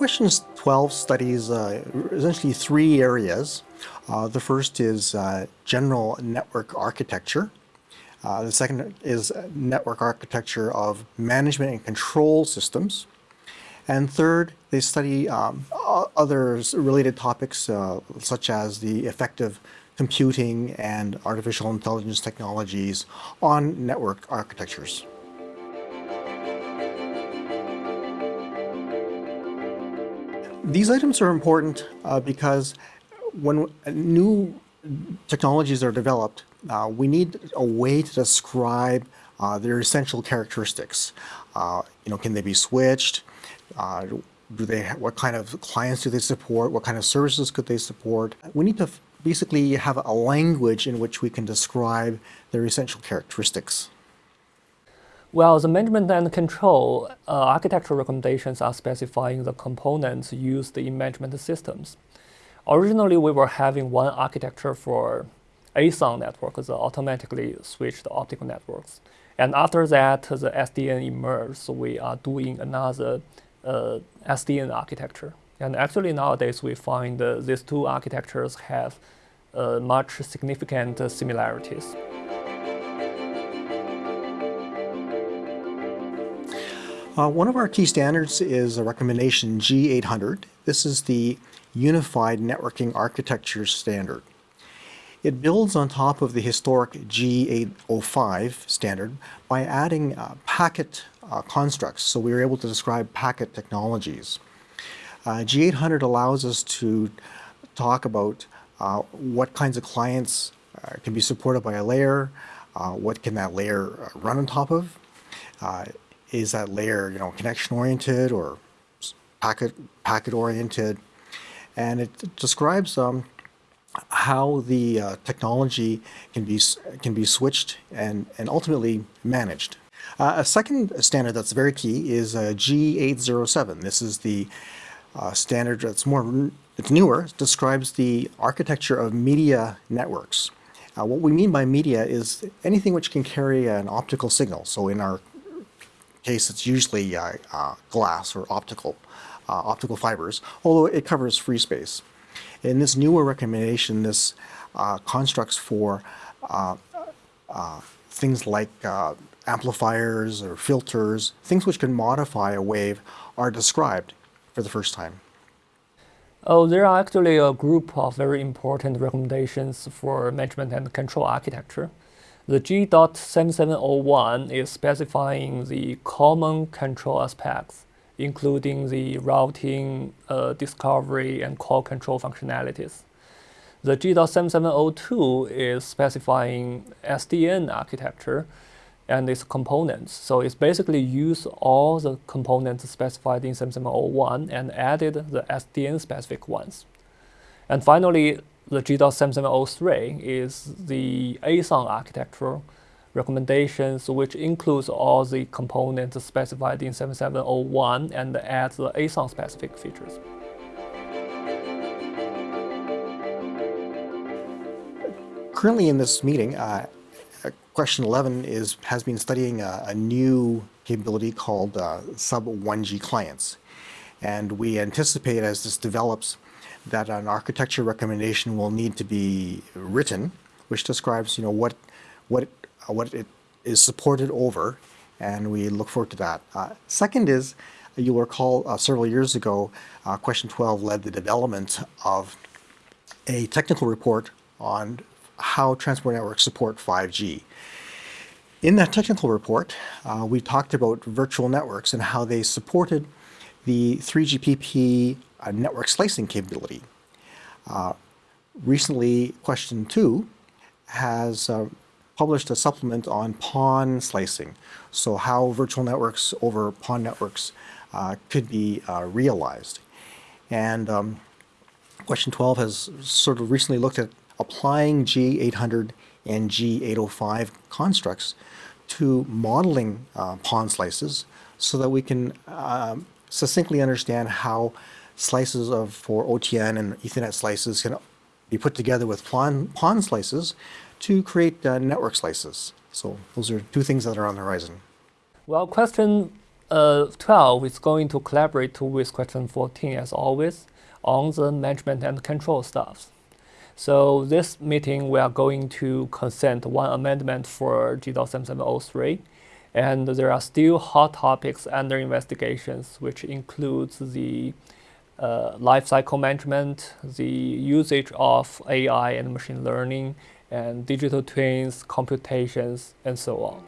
Questions 12 studies uh, essentially three areas. Uh, the first is uh, general network architecture. Uh, the second is network architecture of management and control systems. And third, they study um, other related topics uh, such as the effective computing and artificial intelligence technologies on network architectures. These items are important uh, because when new technologies are developed, uh, we need a way to describe uh, their essential characteristics. Uh, you know, can they be switched? Uh, do they? What kind of clients do they support? What kind of services could they support? We need to basically you have a language in which we can describe their essential characteristics. Well, the management and control uh, architectural recommendations are specifying the components used in management systems. Originally, we were having one architecture for ASON networks, the automatically switched optical networks. And after that, the SDN emerged, so we are doing another uh, SDN architecture. And actually nowadays we find uh, these two architectures have uh, much significant similarities. Uh, one of our key standards is a recommendation G800. This is the Unified Networking Architecture Standard. It builds on top of the historic G805 standard by adding uh, packet uh, constructs, so we were able to describe packet technologies. Uh, G800 allows us to talk about uh, what kinds of clients uh, can be supported by a layer, what can that layer run on top of, is that layer, you know, connection oriented or packet packet oriented, and it describes um, how the uh, technology can be can be switched and and ultimately managed. Uh, a second standard that's very key is uh, G807. This is the uh, standard that's more it's newer. Describes the architecture of media networks. Uh, what we mean by media is anything which can carry an optical signal. So in our case, it's usually uh, uh, glass or optical, uh, optical fibers, although it covers free space. In this newer recommendation, this uh, constructs for uh, things like amplifiers or filters, things which can modify a wave, are described for the first time. Oh, there are actually a group of very important recommendations for management and control architecture. The G.7701 is specifying the common control aspects, including the routing, uh, discovery, and call control functionalities. The G.7702 is specifying SDN architecture and its components. So it's basically used all the components specified in 7701 and added the SDN specific ones. And finally, the G.7703 is the ASON architecture recommendations, which includes all the components specified in 7701 and adds the ASON specific features. Currently in this meeting, uh, question 11 is has been studying a, a new capability called uh, sub 1G clients. And we anticipate as this develops that an architecture recommendation will need to be written, which describes, you know, what, what, uh, what it is supported over, and we look forward to that. Uh, second is, you'll recall uh, several years ago, uh, question 12 led the development of a technical report on how transport networks support 5G. In that technical report, uh, we talked about virtual networks and how they supported the 3GPP uh, network slicing capability. Uh, recently, question two has uh, published a supplement on PON slicing. So how virtual networks over PON networks uh, could be uh, realized. And um, question 12 has sort of recently looked at applying G800 and G805 constructs to modeling uh, slices so that we can um, succinctly understand how slices of for OTN and Ethernet slices can be put together with PON, PON slices to create uh, network slices. So those are two things that are on the horizon. Well, question uh, 12 is going to collaborate with question 14 as always on the management and control stuff. So this meeting we are going to consent one amendment for G.7703 and there are still hot topics under investigations which includes the uh, lifecycle management, the usage of AI and machine learning, and digital twins, computations, and so on.